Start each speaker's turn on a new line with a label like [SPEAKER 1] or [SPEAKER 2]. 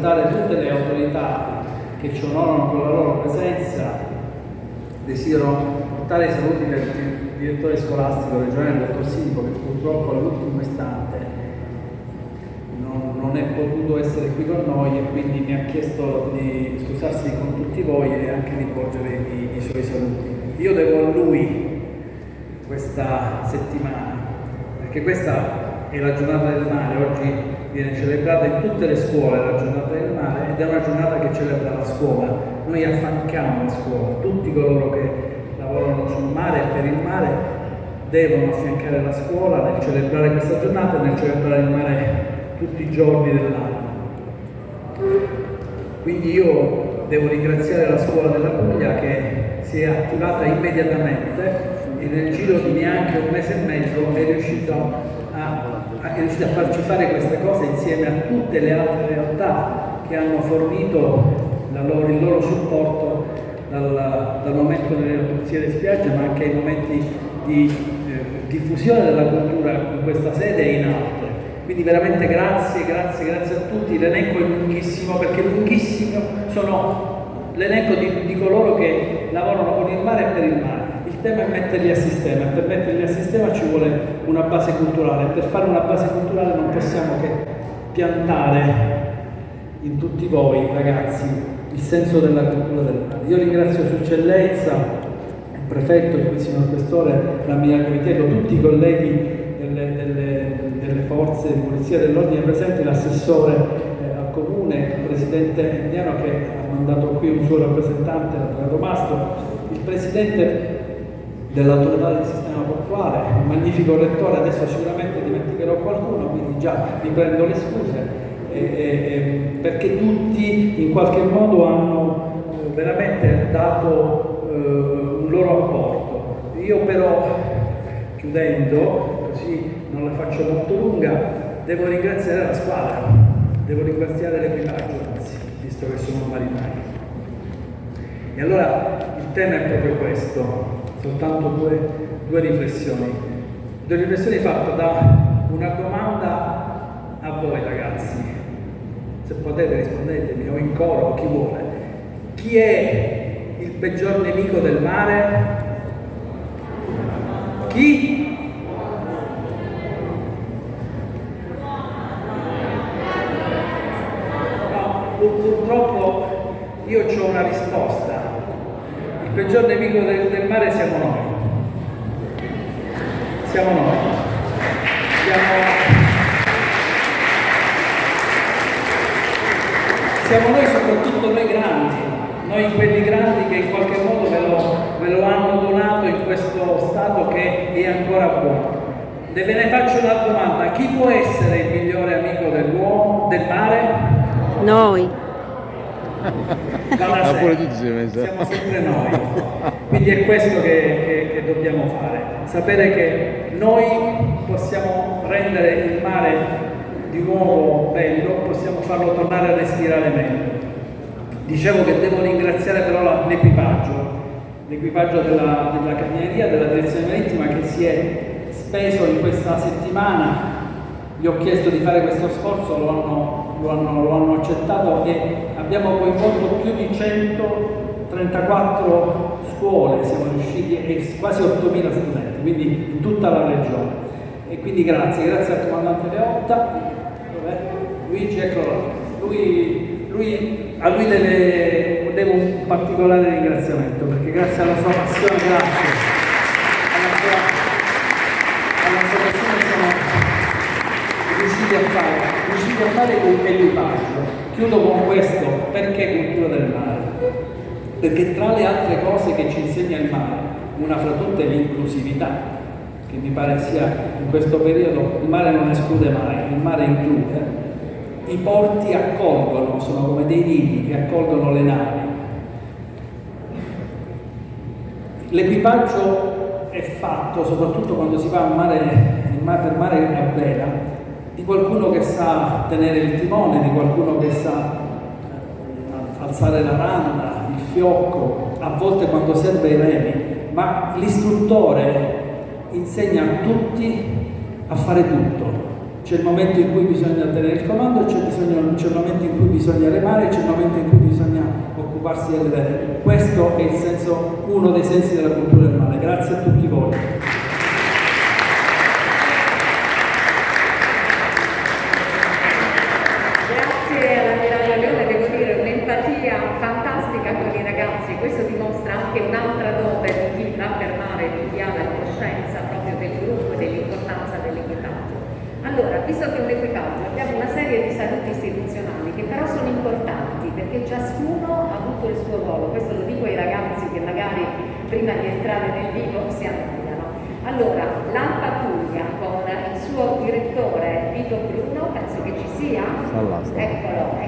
[SPEAKER 1] salutare tutte le autorità che ci onorano con la loro presenza, desidero portare i saluti del direttore scolastico regionale, il dottor Sinco, che purtroppo all'ultimo istante non, è potuto essere qui con noi e quindi mi ha chiesto di scusarsi con tutti voi e anche di porgere i, i suoi saluti. Io devo a lui questa settimana, perché questa è la giornata del mare, oggi viene celebrata in tutte le scuole la giornata del mare ed è una giornata che celebra la scuola. Noi affanchiamo la scuola, tutti coloro che lavorano sul mare e per il mare devono affiancare la scuola nel celebrare questa giornata e nel celebrare il mare tutti i giorni dell'anno. Quindi io devo ringraziare la scuola della Puglia che si è attivata immediatamente e nel giro di neanche un mese e mezzo è riuscita a riuscito a farci fare queste cose insieme a tutte le altre realtà che hanno fornito loro, il loro supporto dal, dal momento delle pulizie delle spiagge ma anche ai momenti di eh, diffusione della cultura in questa sede e in altre. Quindi veramente grazie, grazie, grazie a tutti. L'elenco è lunghissimo perché lunghissimo sono l'elenco di, di coloro che lavorano con il mare e per il mare il tema è metterli a sistema e per metterli a sistema ci vuole una base culturale. Per fare una base culturale non possiamo che piantare in tutti voi, ragazzi, il senso della cultura del mare. Io ringrazio Sua Eccellenza, il prefetto, il signor Questore, l'Ammiraglio Comiteto, tutti i colleghi delle, delle, delle forze di polizia dell'ordine presenti, l'assessore eh, al comune, il presidente indiano che ha mandato qui un suo rappresentante, l'avvocato Mastro, il presidente dell'autorità del sistema portuale, un magnifico lettore, adesso sicuramente dimenticherò qualcuno, quindi già mi prendo le scuse, eh, eh, perché tutti in qualche modo hanno eh, veramente dato eh, un loro apporto. Io però, chiudendo, non la faccio molto lunga, devo ringraziare la squadra, devo ringraziare l'equipaggio, anzi, visto che sono marinai. E allora il tema è proprio questo, soltanto due, due riflessioni. Due riflessioni fatte da una domanda a voi ragazzi, se potete rispondetemi o in coro o chi vuole. Chi è il peggior nemico del mare? Chi? No, purtroppo io ho una risposta il peggior nemico del, del mare siamo noi. Siamo noi. Siamo, siamo noi, soprattutto noi grandi, noi quelli grandi che in qualche modo ve lo, ve lo hanno donato in questo stato che è ancora buono. E ve ne faccio una domanda, chi può essere il migliore amico dell'uomo, del mare?
[SPEAKER 2] Noi
[SPEAKER 1] dalla siamo sempre noi. Quindi è questo che, che, che, dobbiamo fare, sapere che noi possiamo rendere il mare di nuovo bello, possiamo farlo tornare a respirare meglio. Dicevo che devo ringraziare però l'equipaggio, l'equipaggio della, della Carabinieri, della Direzione Marittima che si è speso in questa settimana gli ho chiesto di fare questo sforzo, lo hanno, lo hanno, lo hanno accettato e abbiamo coinvolto più di 134 scuole, siamo riusciti, e quasi 8.000 studenti, quindi in tutta la regione. E quindi grazie, grazie al comandante Leotta? Luigi, eccolo. Lui, lui, a lui deve, devo un particolare ringraziamento perché grazie alla sua passione, grazie. riusciti a fare, riusciti a fare con equipaggio. Chiudo con questo, perché cultura del mare? Perché tra le altre cose che ci insegna il mare, una fra tutte è l'inclusività, che mi pare sia in questo periodo, il mare non esclude mai, il mare include, i porti accolgono, sono come dei nidi che accolgono le navi. L'equipaggio è fatto, soprattutto quando si va a mare, per mare a vela, di qualcuno che sa tenere il timone, di qualcuno che sa eh, alzare la randa, il fiocco, a volte quando serve i remi, ma l'istruttore insegna a tutti a fare tutto. C'è il momento in cui bisogna tenere il comando, c'è, il momento in cui bisogna remare, c'è il momento in cui bisogna occuparsi del bene. Questo è senso, uno dei sensi della cultura del mare. Grazie a tutti voi.
[SPEAKER 2] Fantastica con i ragazzi, questo dimostra anche un'altra dote di chi va per mare, di chi ha la conoscenza proprio del gruppo e dell'importanza dell'equipaggio. Allora, visto che è un equipaggio, abbiamo una serie di saluti istituzionali che però sono importanti perché ciascuno ha avuto il suo ruolo, questo lo dico ai ragazzi che magari prima di entrare nel vivo si annoiano. Allora, l'Alpa Puglia con il suo direttore Vito Bruno, penso che ci sia. Eccolo, eccolo.